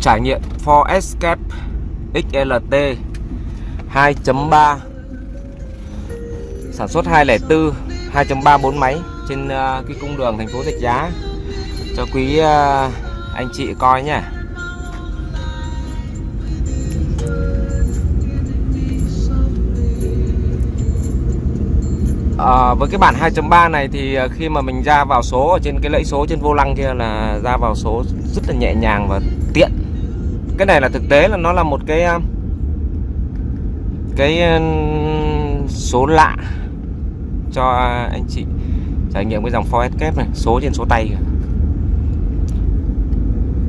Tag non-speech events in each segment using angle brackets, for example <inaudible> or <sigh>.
trải nghiệm Ford Escape XLT 2.3 sản xuất 204 2.3 4 máy trên ờ, cái cung đường thành phố Rạch Giá. Cho quý ờ, anh chị coi nhé. À, ờ, với cái bản 2.3 này thì khi mà mình ra vào số ở trên cái lẫy số trên vô lăng kia là ra vào số rất là nhẹ nhàng và tiện cái này là thực tế là nó là một cái um, cái um, số lạ cho uh, anh chị trải nghiệm cái dòng Ford kép này, số trên số tay kìa.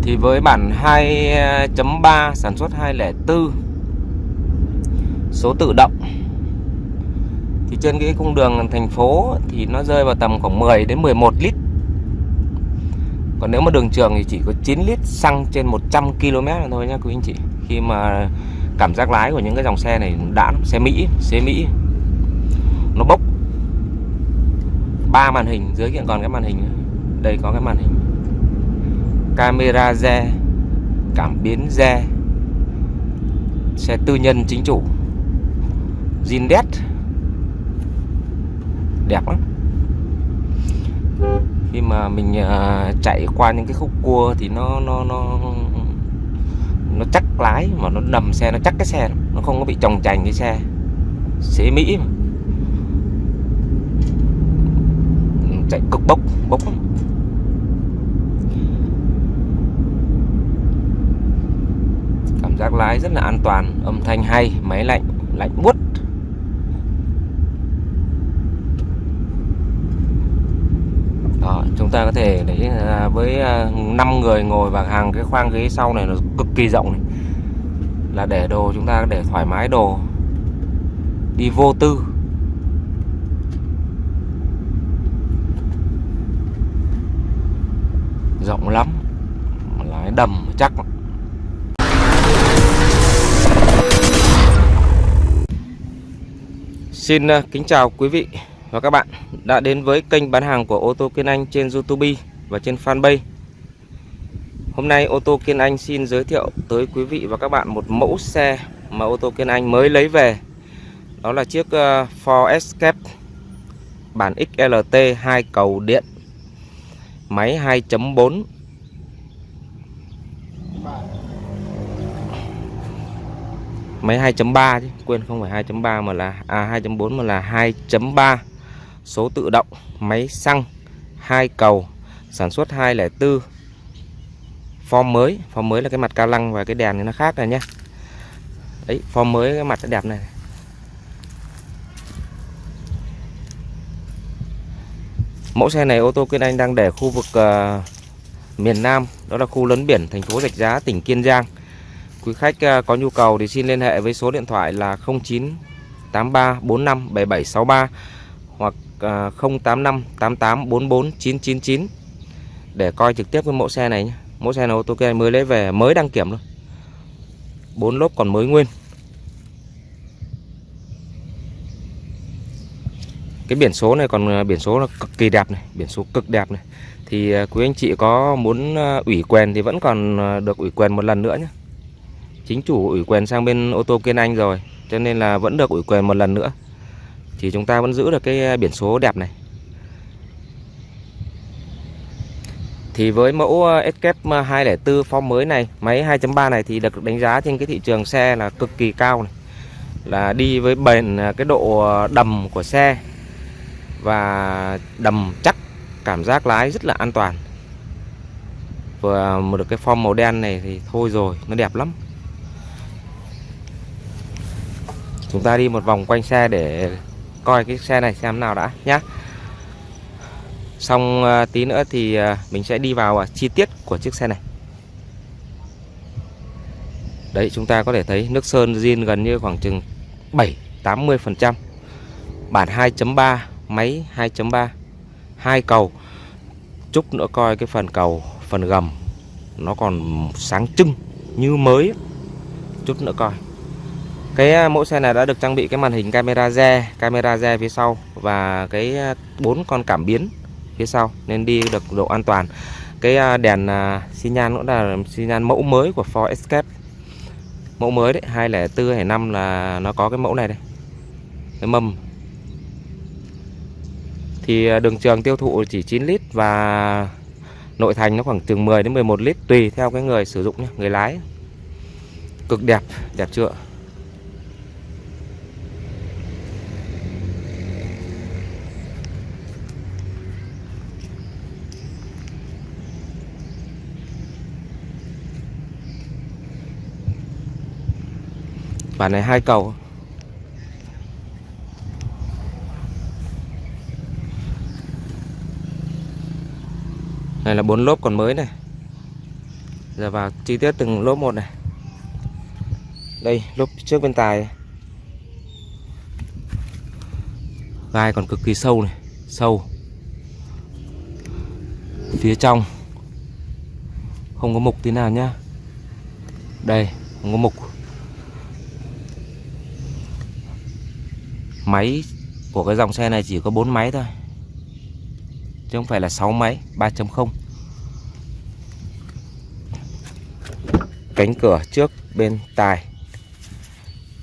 thì với bản 2.3 uh, sản xuất 204 số tự động, thì trên cái cung đường thành phố thì nó rơi vào tầm khoảng 10 đến 11 lít còn nếu mà đường trường thì chỉ có 9 lít xăng trên 100 km thôi nhá, quý anh chị. Khi mà cảm giác lái của những cái dòng xe này đã xe Mỹ xe Mỹ. Nó bốc ba màn hình, dưới kia còn cái màn hình đây có cái màn hình. Camera re, cảm biến re. Xe tư nhân chính chủ. Zindet đẹp lắm khi mà mình à, chạy qua những cái khúc cua thì nó nó nó nó chắc lái mà nó đầm xe, nó chắc cái xe nó không có bị trồng chành cái xe. Xế mỹ mà. Ừ, chạy cực bốc bốc cảm giác lái rất là an toàn, âm thanh hay, máy lạnh lạnh buốt Đó, chúng ta có thể để à, với à, 5 người ngồi và hàng cái khoang ghế sau này nó cực kỳ rộng này. là để đồ chúng ta để thoải mái đồ. Đi vô tư. Rộng lắm. Lái đầm chắc. Xin à, kính chào quý vị và các bạn đã đến với kênh bán hàng của ô tô Kiên Anh trên YouTube và trên fanpage. Hôm nay ô tô Kiên Anh xin giới thiệu tới quý vị và các bạn một mẫu xe mà ô tô Kiên Anh mới lấy về. Đó là chiếc ờ, Ford Escape bản XLT 2 cầu điện, máy 2.4 máy 2.3 chứ, quên không phải 2.3 mà là à 2.4 mà là 2.3 số tự động, máy xăng, hai cầu, sản xuất 204. Form mới, form mới là cái mặt ca lăng và cái đèn thì nó khác rồi nhé. Đấy, form mới cái mặt nó đẹp này. Mẫu xe này ô tô Kiên Anh đang để khu vực uh, miền Nam, đó là khu lấn biển thành phố Rạch Giá, tỉnh Kiên Giang. Quý khách uh, có nhu cầu thì xin liên hệ với số điện thoại là 0983 45 7763 hoặc 085 88 44 999 để coi trực tiếp cái mẫu xe này nhé. Mẫu xe này ô tô kia mới lấy về mới đăng kiểm luôn. Bốn lốp còn mới nguyên. Cái biển số này còn à, biển số là cực kỳ đẹp này, biển số cực đẹp này. Thì à, quý anh chị có muốn à, ủy quyền thì vẫn còn được ủy quyền một lần nữa nhé. Chính chủ ủy quyền sang bên ô tô Kiên Anh rồi, cho nên là vẫn được ủy quyền một lần nữa thì chúng ta vẫn giữ được cái à, biển số đẹp này. Thì với mẫu à, Escape 204 à, form mới này, Máy 2.3 này thì được đánh giá trên cái thị trường xe là cực kỳ cao này. Là đi với bền cái độ đầm của xe Và đầm chắc, Cảm giác lái rất là an toàn. Vừa một được cái form màu đen này thì thôi rồi, Nó đẹp lắm. Chúng ta đi một vòng quanh xe để coi cái xe này xem nào đã nhá. Xong ờ, tí nữa thì ờ, mình sẽ đi vào ờ, chi tiết của chiếc xe này. Đấy, chúng ta có thể thấy nước sơn zin gần như khoảng chừng 7 80 phần trăm. Bản 2.3 máy 2.3 hai cầu. Chút nữa coi cái phần cầu, phần gầm nó còn sáng trưng như mới. Chút nữa coi cái à, mẫu xe này đã được trang bị cái màn hình camera re, camera re phía sau và cái à, bốn con cảm biến phía sau nên đi được độ an toàn. cái à, đèn xi nhan cũng là xi nhan mẫu mới của Ford Escape. Mẫu mới đấy 204 hay 5 là nó có cái mẫu này đây cái mâm. Thì đường trường tiêu thụ chỉ 9 lít và nội thành nó khoảng từ 10 đến 11 lít tùy theo cái người sử dụng nhé, người lái. Cực đẹp đẹp chưa? Bản này hai cầu. Này là bốn lốp còn mới này. Giờ vào chi tiết từng lốp một này. Đây, lốp trước bên tài. Gai còn cực kỳ sâu này, sâu. Phía trong. Không có mục tí nào nhá. Đây, không có mục. Máy của cái dòng xe này chỉ có 4 máy thôi. Chứ không phải là 6 máy 3.0 cánh cửa trước, bên tài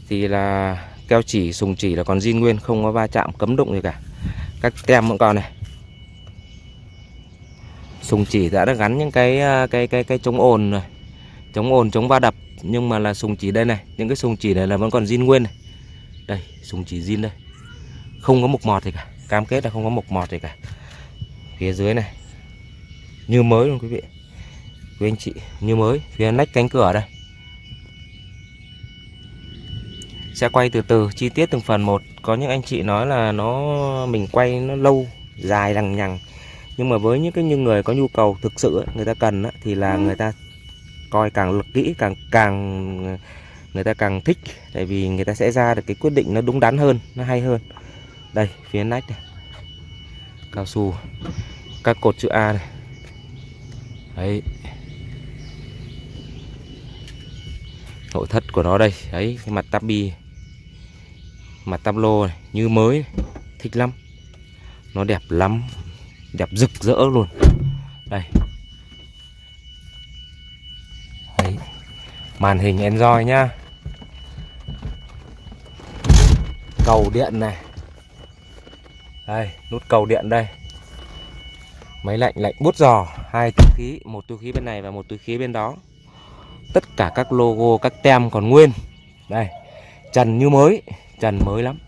thì là keo chỉ, sùng chỉ là còn zin nguyên, không có va chạm, cấm đụng gì cả. Các tem vẫn còn này. Sùng chỉ đã đã gắn những cái ờ, cái cái cái chống ồn rồi. Chống ồn, chống va đập. Nhưng mà là sùng chỉ đây này. Những cái sùng chỉ này là vẫn còn zin nguyên này đây, súng chỉ zin đây. Không có mục mọt gì cả. Cam kết là không có mục mọt gì cả. Phía dưới này. Như mới luôn quý vị. Quý anh chị, như mới. Phía nách cánh cửa đây. Sẽ quay từ từ. Chi tiết từng phần một. Có những anh chị nói là nó, mình quay nó lâu, dài, lằng nhằng. Nhưng mà với những cái những người có nhu cầu thực sự người ta cần thì là người ta coi càng lực kỹ, càng càng người ta càng thích, tại vì người ta sẽ ra được cái quyết định nó đúng đắn hơn, nó hay hơn. Đây, phía nách này. Cao su, các cột chữ A này. Đấy. Nội thất của nó đây, đấy, cái mặt tabi mặt tablo này, như mới thích lắm. Nó đẹp lắm, đẹp rực rỡ luôn. Đây. Màn hình enjoy nhá. Cầu điện này. Đây, nút cầu điện đây. Máy lạnh lạnh bút giò. Hai túi khí, một túi khí bên này và một túi khí bên đó. Tất cả các logo, các tem còn nguyên. Đây, trần như mới. Trần mới lắm.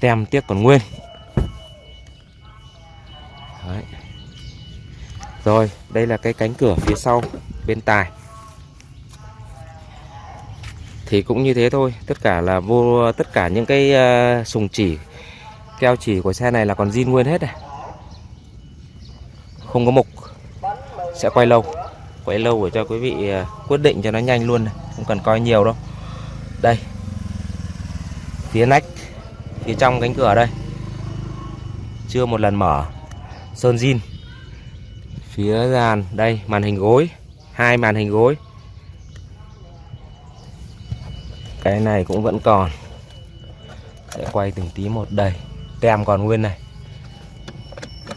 Tem tiếc còn nguyên. Đấy. rồi, đây là cái cánh cửa phía sau, bên tài thì cũng như thế thôi. Tất cả là vô tất cả những cái uh, sùng chỉ keo chỉ của xe này là còn zin nguyên hết này. Không có mục. Sẽ quay lâu. Quay lâu để cho quý vị uh, quyết định cho nó nhanh luôn này. không cần coi nhiều đâu. Đây. Phía nách phía trong cánh cửa đây. Chưa một lần mở. Sơn zin. Phía dàn đây màn hình gối. Hai màn hình gối. Cái này cũng vẫn còn. Sẽ quay từng tí một. Đầy tem còn nguyên này.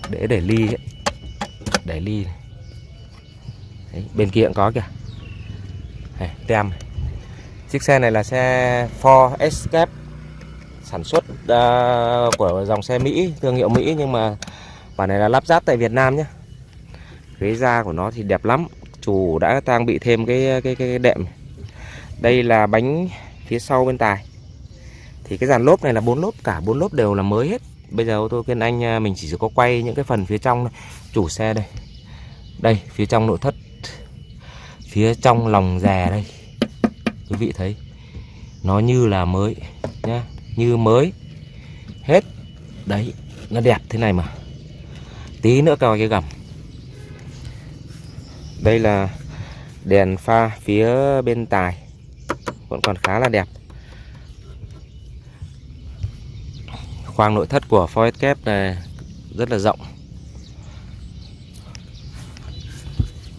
Để để ly ấy. để ly này. Đấy, bên kia cũng có kìa. Này, tem chiếc xe này là xe Ford Escape. Sản xuất uh, của dòng xe Mỹ thương hiệu Mỹ nhưng mà bản này là lắp ráp tại Việt Nam nhé ghế da của nó thì đẹp lắm. Chủ đã trang bị thêm cái cái cái, cái đệm đây là bánh phía sau bên tài. Thì cái dàn lốp này là bốn lốp, cả bốn lốp đều là mới hết. Bây giờ ô tô kiên anh à, mình chỉ có quay những cái phần phía trong này. chủ xe đây. Đây, phía trong nội thất. Phía trong lòng rè đây. Quý vị thấy, nó như là mới, nhá. Như mới. Hết. Đấy, nó đẹp thế này mà. Tí nữa coi cái gầm. Đây là đèn pha phía bên tài vẫn còn khá là đẹp. Khoang nội thất của Ford kép này rất là rộng.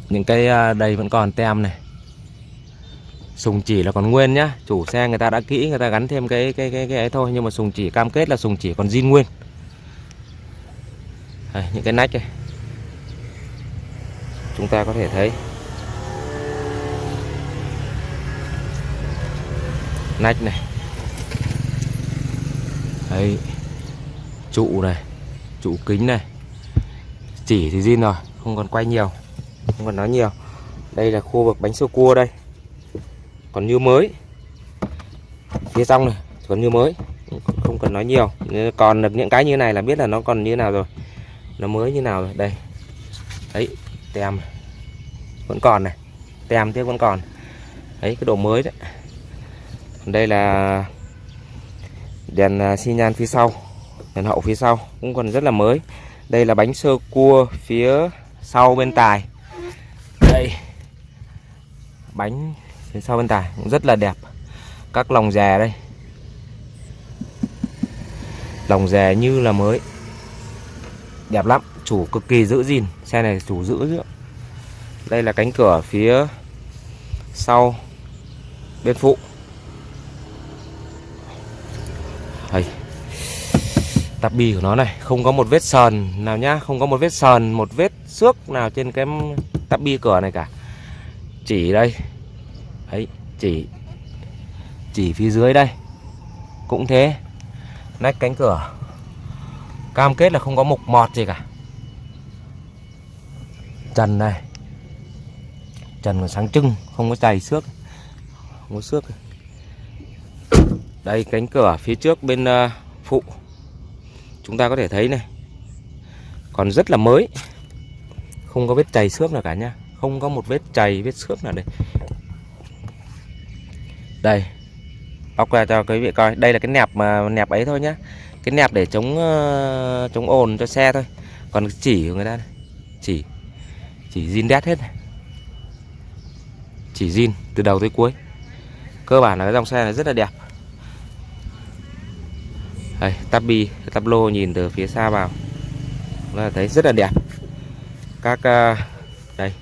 Những cây à, đây vẫn còn tem này. Sùng chỉ là còn nguyên nhá. Chủ xe người ta đã kỹ người ta gắn thêm cái cái cái cái ấy thôi. Nhưng mà sùng chỉ cam kết là sùng chỉ còn zin nguyên. Đây, những cái nách này. Chúng ta có thể thấy. Nách này. Đấy, trụ này, trụ kính này. Chỉ thì zin rồi, không còn quay nhiều, không còn nói nhiều. Đây là khu vực bánh sơ cua đây. Còn như mới, phía trong này còn như mới, không cần nói nhiều. Còn được những cái như này là biết là nó còn như nào rồi. Nó mới như nào rồi, đây. Đấy, tem. Vẫn còn này, tem tiếp vẫn còn. Đấy, cái độ mới đấy đây là đèn à, xi nhan phía sau, đèn hậu phía sau, cũng còn rất là mới. Đây là bánh sơ cua phía sau bên tài. Đây, bánh phía sau bên tài, cũng rất là đẹp. Các lòng dè đây. Lòng dè như là mới. Đẹp lắm, chủ cực kỳ giữ gìn, xe này chủ giữ nữa đây là cánh cửa phía sau bên phụ. Tắp bi của nó này. Không có một vết sờn nào nhá Không có một vết sờn Một vết xước nào trên cái tắp bi cửa này cả. Chỉ đây. Đấy chỉ Chỉ phía dưới đây. Cũng thế. Nách cánh cửa. Cam kết là không có mục mọt gì cả. Trần này Trần còn sáng trưng Không có chày xước. Không có xước. Đây cánh cửa phía trước bên uh, phụ. Chúng ta có thể thấy này Còn rất là mới. Không có vết chày xước nào cả nha. Không có một vết chày vết xước nào đây. Đây Bóc ra cho quý vị coi. Đây là cái nẹp mà nẹp ấy thôi nhá. Cái nẹp để chống uh, chống ồn cho xe thôi. Còn chỉ của người ta này. Chỉ Chỉ zin đét hết này. Chỉ zin từ đầu tới cuối. Cơ bản là cái dòng xe này rất là đẹp đây, tabi, tắp lô nhìn từ phía xa vào. Là thấy rất là đẹp. Các ờ, đây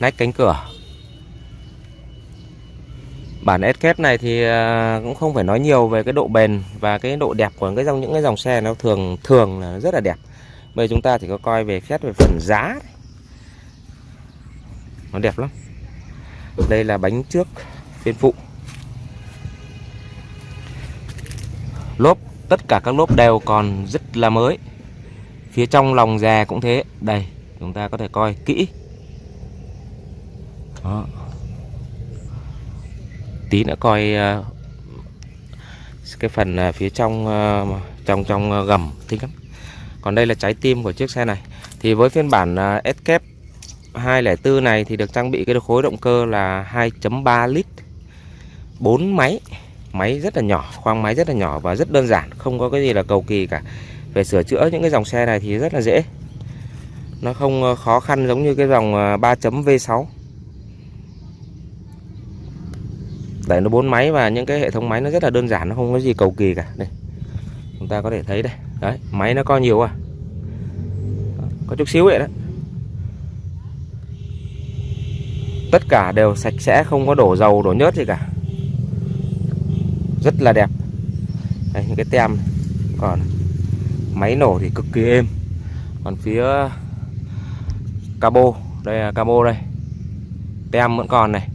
nách cánh cửa. Bản SKF này thì ờ, cũng không phải nói nhiều về cái độ bền và cái độ đẹp của cái dòng những cái dòng xe nó thường thường là rất là đẹp. Bây giờ chúng ta chỉ có coi về xét về phần giá nó đẹp lắm. Đây là bánh trước bên phụ. Lốp tất cả các lốp đều còn rất là mới. Phía trong lòng già cũng thế. Đây chúng ta có thể coi kỹ. Đó. tí nữa coi uh, cái phần uh, phía trong uh, trong trong gầm thích lắm. Còn đây là trái tim của chiếc xe này. Thì với phiên bản uh, Escape 204 này thì được trang bị cái khối động cơ là 2.3 lít 4 máy máy rất là nhỏ, khoang máy rất là nhỏ và rất đơn giản, không có cái gì là cầu kỳ cả. Về sửa chữa những cái dòng xe này thì rất là dễ. Nó không ờ, khó khăn giống như cái dòng ờ, 3.V6 Đấy, nó bốn máy và những cái hệ thống máy nó rất là đơn giản, nó không có gì cầu kỳ cả. Đây, chúng ta có thể thấy đây. Đấy, máy nó có nhiều à. Có chút xíu vậy đó. Tất cả đều sạch sẽ, không có đổ dầu, đổ nhớt gì cả rất là đẹp. Đây, những cái tem còn máy nổ thì cực kỳ êm. Còn phía cabo đây là cabo đây. Tem vẫn còn này.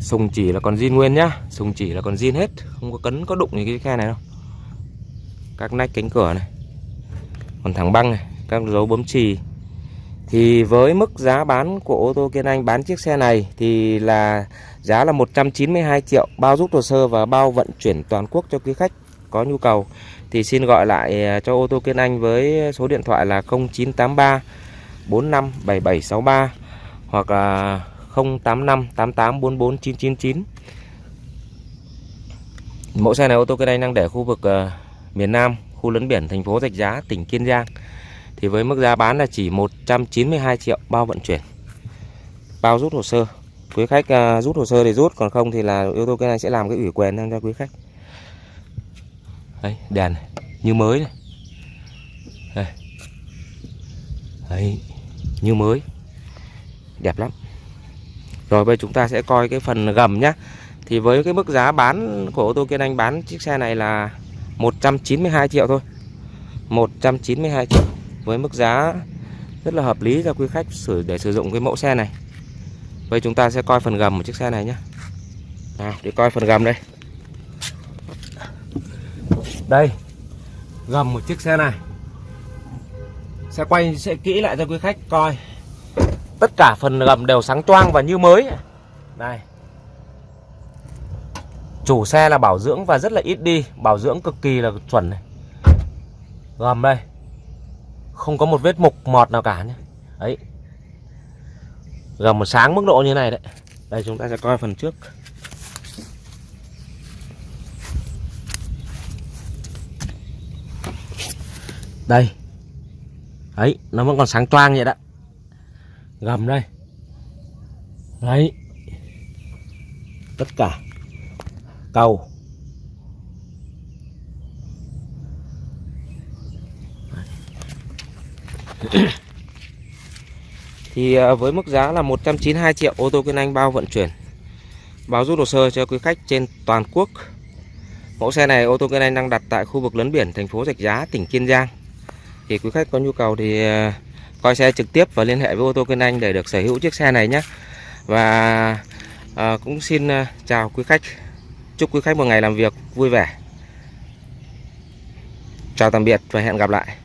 Sùng chỉ là còn zin nguyên nhá. Sùng chỉ là còn zin hết. Không có cấn có đụng gì cái khe này đâu. Các nách cánh cửa này. Còn thẳng băng này. Các dấu bấm chì thì với mức giá bán của ô tô Kiên Anh bán chiếc xe này thì là giá là 192 triệu bao rút hồ sơ và bao vận chuyển toàn quốc cho quý khách có nhu cầu. Thì xin gọi lại à, cho ô tô Kiên Anh với số điện thoại là 0983 45 7763 hoặc là 085 88 44 999 Mẫu xe này ô tô Kiên Anh đang để khu vực uh, miền Nam khu lấn biển thành phố Rạch Giá tỉnh Kiên Giang thì với mức giá bán là chỉ 192 triệu bao vận chuyển. Bao rút hồ sơ. Quý khách uh, rút hồ sơ thì rút còn không thì là ô tô cái này sẽ làm cái ủy quyền cho quý khách. Đây đèn này, như mới này. Đây. Đấy, như mới. Đẹp lắm. Rồi bây chúng ta sẽ coi cái phần gầm nhá. Thì với cái mức giá bán của ô tô Kiên Anh bán chiếc xe này là 192 triệu thôi. 192 triệu với mức giá rất là hợp lý cho quý khách sử, để sử dụng cái mẫu xe này. Vậy chúng ta sẽ coi phần gầm của chiếc xe này nhé nào, để coi phần gầm đây. Đây, gầm một chiếc xe này. Sẽ quay, sẽ kỹ lại cho quý khách coi. Tất cả phần gầm đều sáng choang và như mới. Đây. Chủ xe là bảo dưỡng và rất là ít đi, bảo dưỡng cực kỳ là chuẩn này. Gầm đây không có một vết mục mọt nào cả nhé. Ấy gầm một sáng mức độ như này đấy. Đây, chúng ta sẽ coi phần trước. Đây. Ấy nó vẫn còn sáng toang vậy đó. Gầm đây. Đấy. Tất cả. Cầu. <coughs> thì à, với mức giá là 192 triệu ô tô Kiên Anh bao vận chuyển báo rút hồ sơ cho quý khách trên toàn quốc. Mẫu xe này ô tô Kiên Anh đang đặt tại khu vực lấn biển thành phố Rạch Giá tỉnh Kiên Giang. Thì quý khách có nhu cầu thì à, coi xe trực tiếp và liên hệ với ô tô Kiên Anh để được sở hữu chiếc xe này nhé. Và à, cũng xin à, chào quý khách. Chúc quý khách một ngày làm việc vui vẻ. Chào tạm biệt và hẹn gặp lại.